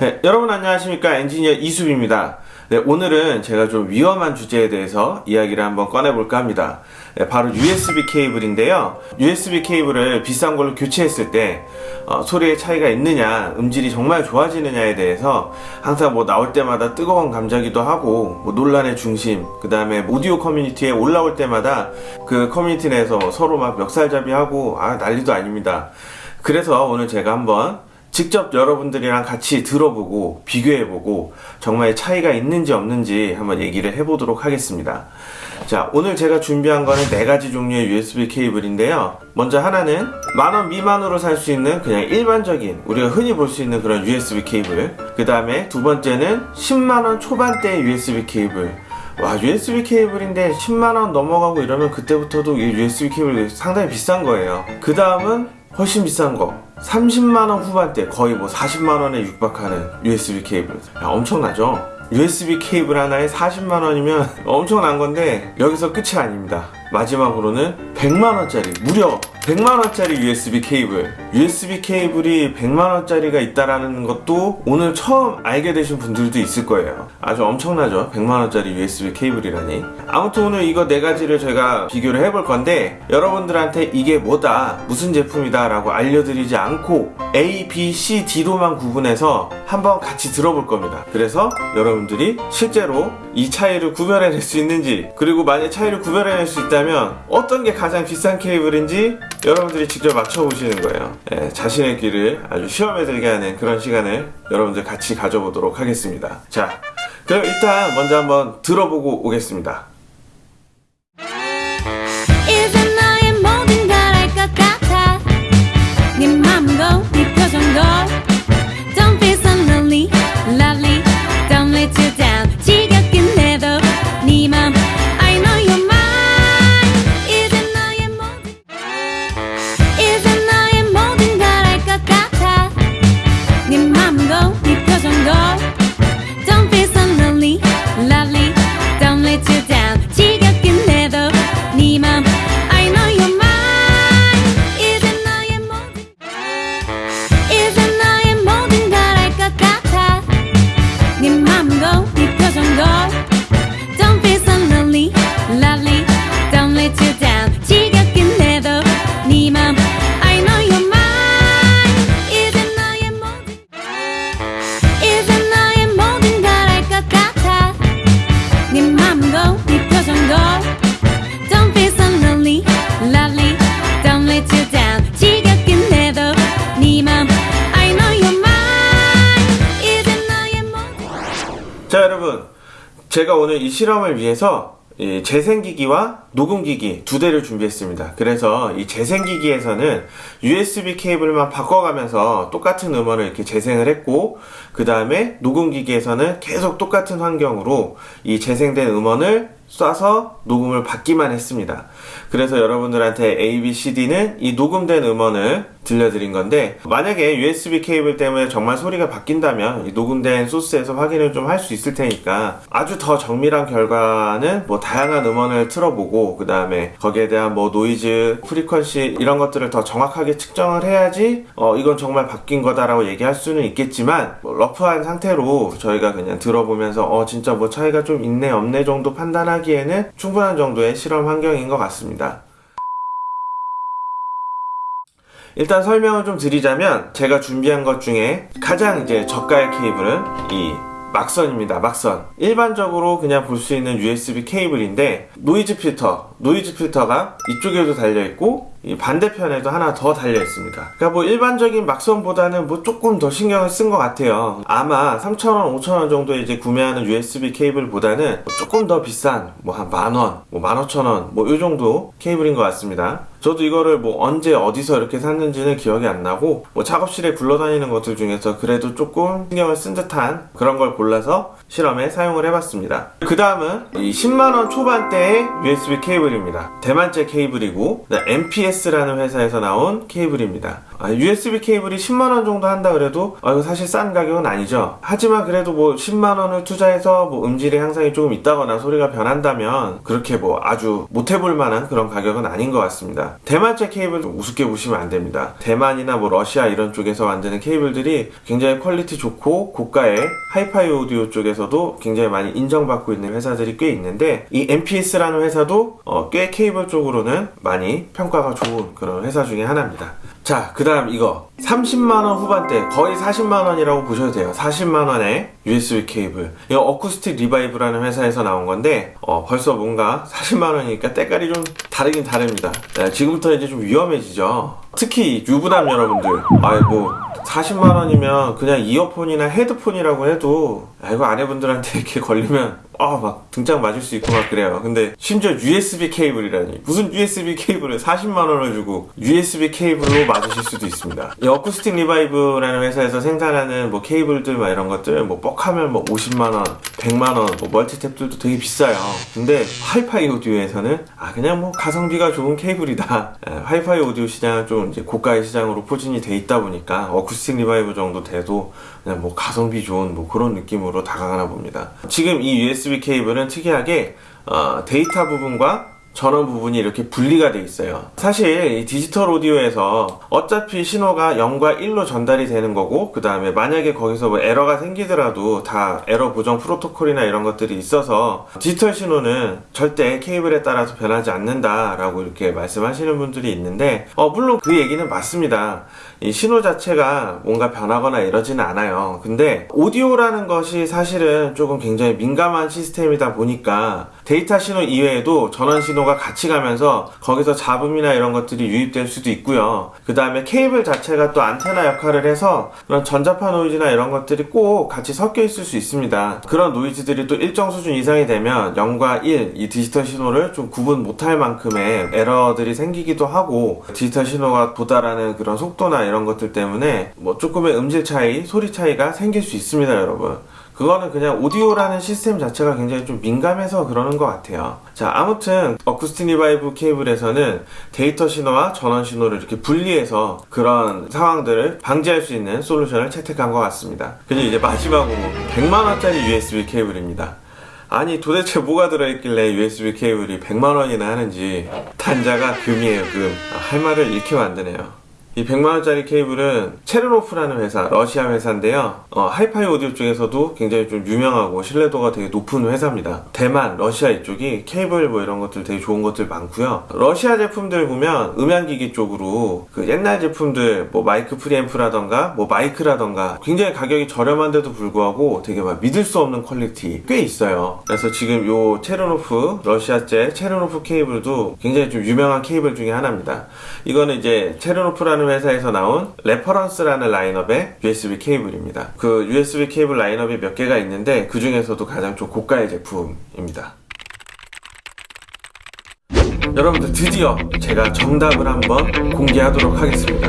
네, 여러분 안녕하십니까? 엔지니어 이수빈입니다. 네, 오늘은 제가 좀 위험한 주제에 대해서 이야기를 한번 꺼내볼까 합니다. 네, 바로 USB 케이블인데요. USB 케이블을 비싼 걸로 교체했을 때 어, 소리의 차이가 있느냐 음질이 정말 좋아지느냐에 대해서 항상 뭐 나올 때마다 뜨거운 감자기도 하고 뭐 논란의 중심 그 다음에 오디오 커뮤니티에 올라올 때마다 그 커뮤니티 내에서 서로 막 멱살잡이하고 아 난리도 아닙니다. 그래서 오늘 제가 한번 직접 여러분들이랑 같이 들어보고 비교해보고 정말 차이가 있는지 없는지 한번 얘기를 해보도록 하겠습니다. 자, 오늘 제가 준비한 거는 네 가지 종류의 USB 케이블인데요. 먼저 하나는 만원 미만으로 살 수 있는 그냥 일반적인 우리가 흔히 볼 수 있는 그런 USB 케이블. 그 다음에 두 번째는 10만원 초반대의 USB 케이블. 와 USB 케이블인데 10만원 넘어가고 이러면 그때부터도 이 USB 케이블 상당히 비싼 거예요. 그 다음은 훨씬 비싼 거 30만원 후반대 거의 뭐 40만원에 육박하는 USB 케이블 야, 엄청나죠? USB 케이블 하나에 40만원이면 엄청난 건데 여기서 끝이 아닙니다 마지막으로는 100만원짜리 무려 100만원짜리 USB 케이블. USB 케이블이 100만원짜리가 있다라는 것도 오늘 처음 알게 되신 분들도 있을 거예요. 아주 엄청나죠? 100만원짜리 USB 케이블이라니. 아무튼 오늘 이거 네 가지를 제가 비교를 해볼 건데 여러분들한테 이게 뭐다 무슨 제품이다 라고 알려드리지 않고 A, B, C, D로만 구분해서 한번 같이 들어볼 겁니다. 그래서 여러분들이 실제로 이 차이를 구별해낼 수 있는지 그리고 만약 차이를 구별해낼 수 있다면 어떤 게 가장 비싼 케이블인지 여러분들이 직접 맞춰보시는 거예요. 예, 자신의 길을 아주 시험해들게 하는 그런 시간을 여러분들 같이 가져보도록 하겠습니다. 자 그럼 일단 먼저 한번 들어보고 오겠습니다. 너의 모든 것 같아. 네 맘도 네 표정도 제가 오늘 이 실험을 위해서 이 재생기기와 녹음기기 두 대를 준비했습니다. 그래서 이 재생기기에서는 USB 케이블만 바꿔가면서 똑같은 음원을 이렇게 재생을 했고 그 다음에 녹음기기에서는 계속 똑같은 환경으로 이 재생된 음원을 쏴서 녹음을 받기만 했습니다. 그래서 여러분들한테 A, B, C, D는 이 녹음된 음원을 들려드린 건데 만약에 USB 케이블 때문에 정말 소리가 바뀐다면 이 녹음된 소스에서 확인을 좀 할 수 있을 테니까 아주 더 정밀한 결과는 뭐 다양한 음원을 틀어보고 그 다음에 거기에 대한 뭐 노이즈, frequency 이런 것들을 더 정확하게 측정을 해야지 어 이건 정말 바뀐 거다라고 얘기할 수는 있겠지만 뭐 rough한 상태로 저희가 그냥 들어보면서 어 진짜 뭐 차이가 좀 있네 없네 정도 판단하기에는 충분한 정도의 실험 환경인 것 같습니다. 일단 설명을 좀 드리자면 제가 준비한 것 중에 가장 이제 저가의 케이블은 이 막선입니다 막선. 일반적으로 그냥 볼 수 있는 USB 케이블인데 노이즈 필터 노이즈 필터가 이쪽에도 달려있고 이 반대편에도 하나 더 달려 있습니다. 그러니까 뭐 일반적인 막선보다는 뭐 조금 더 신경을 쓴 것 같아요. 아마 3,000원 5,000원 정도에 이제 구매하는 USB 케이블보다는 조금 더 비싼 뭐 한 만원 뭐 15,000원 뭐요 정도 케이블인 것 같습니다. 저도 이거를 뭐 언제 어디서 이렇게 샀는지는 기억이 안 나고 뭐 작업실에 굴러다니는 것들 중에서 그래도 조금 신경을 쓴 듯한 그런 걸 골라서 실험에 사용을 해봤습니다. 그 다음은 이 10만원 초반대의 USB 케이블 케이블입니다. 대만제 케이블이고 MPS라는 회사에서 나온 케이블입니다. 아, USB 케이블이 10만원 정도 한다 그래도 아, 이거 사실 싼 가격은 아니죠. 하지만 그래도 뭐 10만원을 투자해서 뭐 음질의 향상이 조금 있다거나 소리가 변한다면 그렇게 뭐 아주 못해볼 만한 그런 가격은 아닌 것 같습니다. 대만제 케이블 좀 우습게 보시면 안 됩니다. 대만이나 뭐 러시아 이런 쪽에서 만드는 케이블들이 굉장히 quality 좋고 고가의 하이파이 오디오 쪽에서도 굉장히 많이 인정받고 있는 회사들이 꽤 있는데 이 MPS라는 회사도 어, 꽤 케이블 쪽으로는 많이 평가가 좋은 그런 회사 중에 하나입니다. 자, 그 다음 이거. 30만원 후반대. 거의 40만원이라고 보셔도 돼요. 40만원의 USB 케이블. 이거 어쿠스틱 리바이브라는 회사에서 나온 건데 어, 벌써 뭔가 40만원이니까 때깔이 좀 다르긴 다릅니다. 네, 지금부터 이제 좀 위험해지죠. 특히 유부남 여러분들. 아이고 40만원이면 그냥 이어폰이나 헤드폰이라고 해도 아, 이거 아내분들한테 이렇게 걸리면 아 막 등짝 맞을 수 있고 막 그래요. 근데 심지어 USB 케이블이라니. 무슨 USB 케이블을 40만원을 주고 USB 케이블로 맞으실 수도 있습니다. 이 Acoustic Revive라는 회사에서 생산하는 뭐 케이블들 막 이런 것들 뭐 뻑하면 뭐 50만원 100만원 뭐 멀티탭들도 되게 비싸요. 근데 하이파이 오디오에서는 아 그냥 뭐 가성비가 좋은 케이블이다. 에, 하이파이 오디오 시장은 좀 이제 고가의 시장으로 포진이 돼 있다 보니까 Acoustic Revive 정도 돼도 그냥 뭐 가성비 좋은 뭐 그런 느낌으로 다가가나 봅니다. 지금 이 USB 케이블은 특이하게 어, 데이터 부분과 전원 부분이 이렇게 분리가 돼 있어요. 사실 이 디지털 오디오에서 어차피 신호가 0과 1로 전달이 되는 거고 그 다음에 만약에 거기서 뭐 에러가 생기더라도 다 에러 보정 프로토콜이나 이런 것들이 있어서 디지털 신호는 절대 케이블에 따라서 변하지 않는다 라고 이렇게 말씀하시는 분들이 있는데 어 물론 그 얘기는 맞습니다. 이 신호 자체가 뭔가 변하거나 이러지는 않아요. 근데 오디오라는 것이 사실은 조금 굉장히 민감한 시스템이다 보니까 데이터 신호 이외에도 전원 신호가 같이 가면서 거기서 잡음이나 이런 것들이 유입될 수도 있고요. 그 다음에 케이블 자체가 또 안테나 역할을 해서 그런 전자파 노이즈나 이런 것들이 꼭 같이 섞여 있을 수 있습니다. 그런 노이즈들이 또 일정 수준 이상이 되면 0과 1, 이 디지털 신호를 좀 구분 못할 만큼의 에러들이 생기기도 하고 디지털 신호가 도달하는 그런 속도나 이런 것들 때문에 뭐 조금의 음질 차이, 소리 차이가 생길 수 있습니다, 여러분. 그거는 그냥 오디오라는 시스템 자체가 굉장히 좀 민감해서 그러는 것 같아요. 자, 아무튼 Acoustic Revive 케이블에서는 데이터 신호와 전원 신호를 이렇게 분리해서 그런 상황들을 방지할 수 있는 솔루션을 채택한 것 같습니다. 그리고 이제 마지막으로 100만원짜리 USB 케이블입니다. 아니 도대체 뭐가 들어있길래 USB 케이블이 100만원이나 하는지 단자가 금이에요 금. 아, 할 말을 잃게 만드네요. 이 100만원짜리 케이블은 체르노프라는 회사, 러시아 회사인데요. 어, 하이파이 오디오 쪽에서도 굉장히 좀 유명하고 신뢰도가 되게 높은 회사입니다. 대만, 러시아 이쪽이 케이블 뭐 이런 것들 되게 좋은 것들 많고요. 러시아 제품들 보면 음향기기 쪽으로 그 옛날 제품들 뭐 마이크 프리앰프라던가 뭐 마이크라던가 굉장히 가격이 저렴한데도 불구하고 되게 막 믿을 수 없는 quality 꽤 있어요. 그래서 지금 요 체르노프, 러시아제 체르노프 케이블도 굉장히 좀 유명한 케이블 중에 하나입니다. 이거는 이제 체르노프라는 회사에서 나온 Reference라는 라인업의 USB 케이블입니다. 그 USB 케이블 라인업이 몇 개가 있는데 그 중에서도 가장 좀 고가의 제품입니다. 여러분들 드디어 제가 정답을 한번 공개하도록 하겠습니다.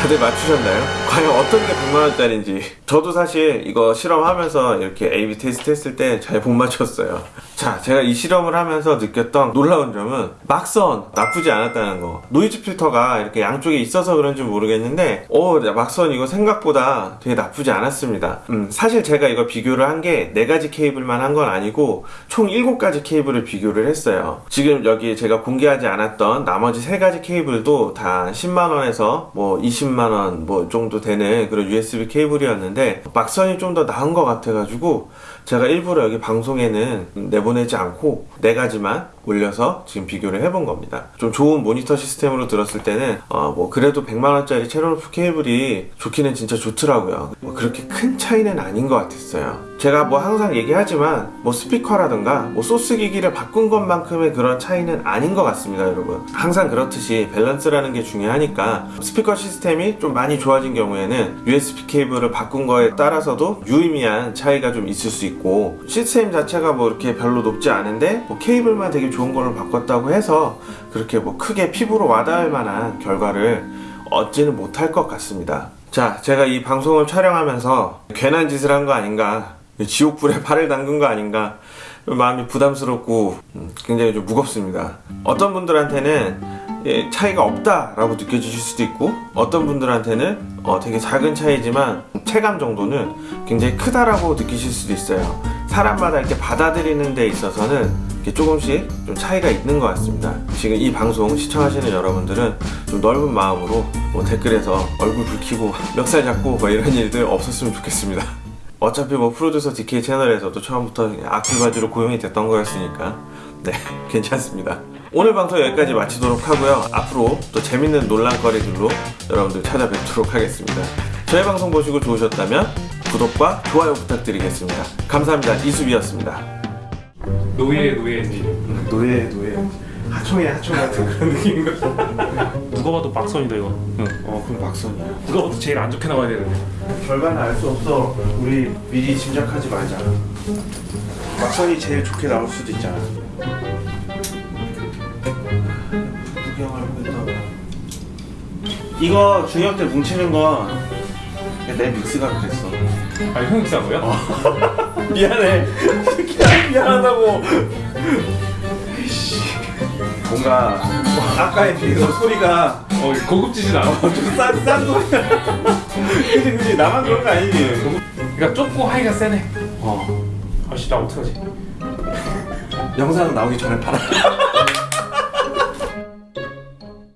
다들 맞추셨나요? 과연 어떤 게 100만원짜리인지. 저도 사실 이거 실험하면서 이렇게 A-B 테스트 했을 때 잘 못 맞췄어요. 자 제가 이 실험을 하면서 느꼈던 놀라운 점은 막선 나쁘지 않았다는 거. 노이즈 필터가 이렇게 양쪽에 있어서 그런지 모르겠는데 어 막선 이거 생각보다 되게 나쁘지 않았습니다. 음, 사실 제가 이거 비교를 한 게 4가지 케이블만 한 건 아니고 총 7가지 케이블을 비교를 했어요. 지금 여기 제가 공개하지 않았던 나머지 3가지 케이블도 다 10만원에서 뭐 20만원 뭐 정도 되는 그런 USB 케이블이었는데 막선이 좀 더 나은 것 같아가지고 제가 일부러 여기 방송에는 내보내지 않고 네 가지만 올려서 지금 비교를 해본 겁니다. 좀 좋은 모니터 시스템으로 들었을 때는 어 뭐 그래도 100만원짜리 체르노프 케이블이 좋기는 진짜 좋더라고요. 뭐 그렇게 큰 차이는 아닌 것 같았어요. 제가 뭐 항상 얘기하지만 뭐 스피커라든가 뭐 소스 기기를 바꾼 것만큼의 그런 차이는 아닌 것 같습니다 여러분. 항상 그렇듯이 밸런스라는 게 중요하니까 스피커 시스템이 좀 많이 좋아진 경우에는 USB 케이블을 바꾼 거에 따라서도 유의미한 차이가 좀 있을 수 있고 시스템 자체가 뭐 이렇게 별로 높지 않은데 뭐 케이블만 되게 좋은 걸로 바꿨다고 해서 그렇게 뭐 크게 피부로 와닿을 만한 결과를 얻지는 못할 것 같습니다. 자 제가 이 방송을 촬영하면서 괜한 짓을 한 거 아닌가 지옥불에 발을 담근 거 아닌가 마음이 부담스럽고 음, 굉장히 좀 무겁습니다. 어떤 분들한테는 예, 차이가 없다 라고 느껴지실 수도 있고 어떤 분들한테는 어, 되게 작은 차이지만 체감 정도는 굉장히 크다라고 느끼실 수도 있어요. 사람마다 이렇게 받아들이는 데 있어서는 조금씩 좀 차이가 있는 것 같습니다. 지금 이 방송 시청하시는 여러분들은 좀 넓은 마음으로 뭐 댓글에서 얼굴 붉히고 멱살 잡고 뭐 이런 일들 없었으면 좋겠습니다. 어차피 뭐 프로듀서 DK 채널에서도 처음부터 악플바지로 고용이 됐던 거였으니까 네 괜찮습니다. 오늘 방송 여기까지 마치도록 하고요. 앞으로 또 재밌는 논란거리들로 여러분들 찾아뵙도록 하겠습니다. 저희 방송 보시고 좋으셨다면 구독과 좋아요 부탁드리겠습니다. 감사합니다. 이수비였습니다. 노예 노예지 노예 노예 하청에 하청 같은 그런 느낌인 것 같아. 누가 봐도 박선이다 이거 응. 어 그럼 박선이야. 누가 봐도 제일 안 좋게 나와야 되는데 결과는 알 수 없어. 우리 미리 짐작하지 말자. 막선이 제일 좋게 나올 수도 있잖아. 구경을 이거 중역 때 뭉치는 건 내 믹스가 그랬어. 아 형이 비싼 거야? 미안해. 미안하다고. 뭔가 아까에 비해서 소리가 어 고급지진 않아 좀싼싼 소리야. 그지 그지 나만 그런 거 아니지. 그러니까 좁고 하이가 세네 어. 아씨 나 어떡하지 영상 나오기 전에 팔아.